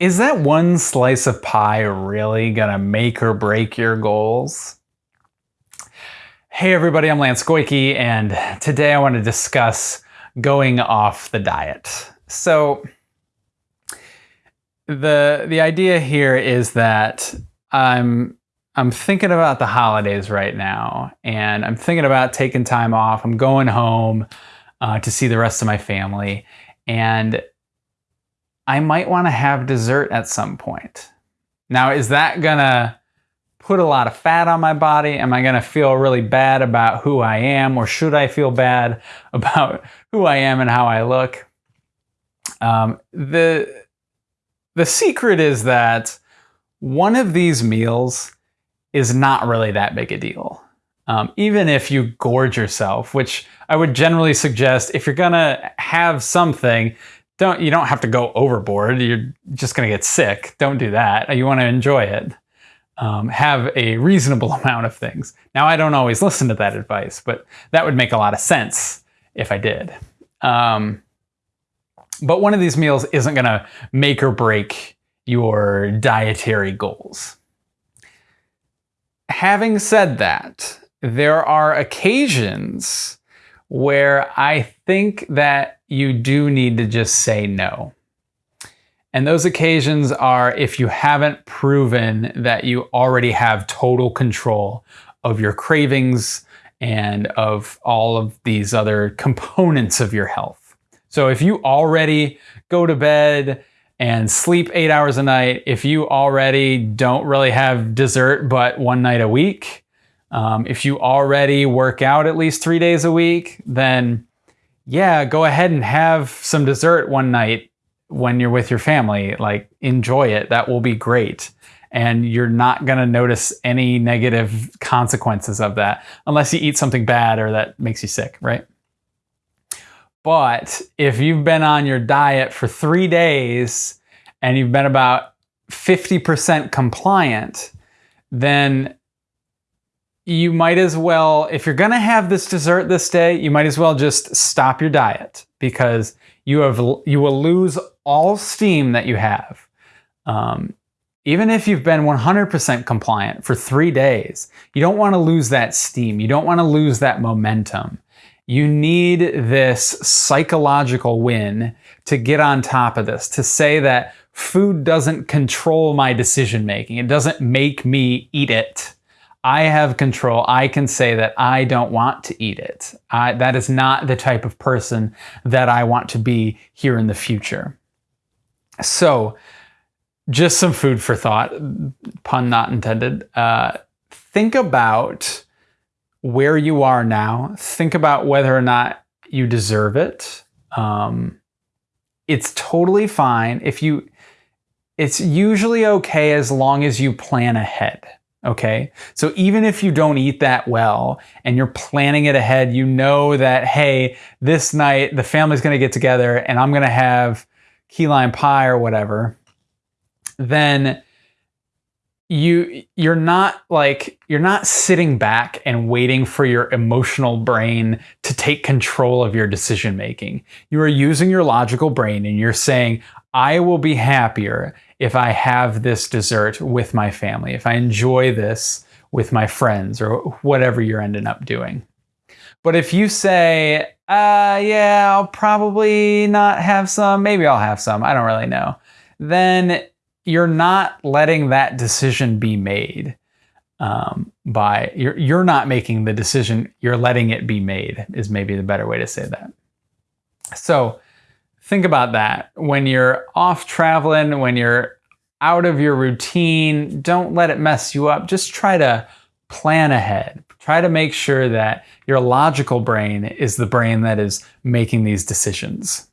Is that one slice of pie really gonna make or break your goals? Hey everybody, I'm Lance Goyke, and today I want to discuss going off the diet. So the the idea here is that I'm I'm thinking about the holidays right now, and I'm thinking about taking time off. I'm going home uh, to see the rest of my family, and I might want to have dessert at some point. Now, is that gonna put a lot of fat on my body? Am I gonna feel really bad about who I am, or should I feel bad about who I am and how I look? Um, the the secret is that one of these meals is not really that big a deal. Um, even if you gorge yourself, which I would generally suggest if you're gonna have something, don't you don't have to go overboard. You're just going to get sick. Don't do that. You want to enjoy it. Um, have a reasonable amount of things. Now, I don't always listen to that advice, but that would make a lot of sense if I did. Um, but one of these meals isn't going to make or break your dietary goals. Having said that, there are occasions where I think that you do need to just say no. And those occasions are if you haven't proven that you already have total control of your cravings and of all of these other components of your health. So if you already go to bed and sleep eight hours a night, if you already don't really have dessert but one night a week, um, if you already work out at least three days a week, then yeah, go ahead and have some dessert one night when you're with your family. Like, enjoy it. That will be great. And you're not going to notice any negative consequences of that unless you eat something bad or that makes you sick, right? But if you've been on your diet for three days and you've been about 50% compliant, then you might as well, if you're going to have this dessert this day, you might as well just stop your diet because you have you will lose all steam that you have. Um, even if you've been 100% compliant for three days, you don't want to lose that steam. You don't want to lose that momentum. You need this psychological win to get on top of this, to say that food doesn't control my decision making. It doesn't make me eat it. I have control. I can say that I don't want to eat it. I, that is not the type of person that I want to be here in the future. So, just some food for thought, pun not intended. Uh, think about where you are now. Think about whether or not you deserve it. Um, it's totally fine if you. It's usually okay as long as you plan ahead. Okay. So even if you don't eat that well and you're planning it ahead, you know that, hey, this night the family's going to get together and I'm going to have key lime pie or whatever, then you you're not like you're not sitting back and waiting for your emotional brain to take control of your decision making. You are using your logical brain and you're saying, I will be happier if I have this dessert with my family, if I enjoy this with my friends or whatever you're ending up doing. But if you say, uh, yeah, I'll probably not have some, maybe I'll have some, I don't really know, then you're not letting that decision be made um, by, you're, you're not making the decision, you're letting it be made, is maybe the better way to say that. So, think about that. When you're off traveling, when you're out of your routine, don't let it mess you up. Just try to plan ahead. Try to make sure that your logical brain is the brain that is making these decisions.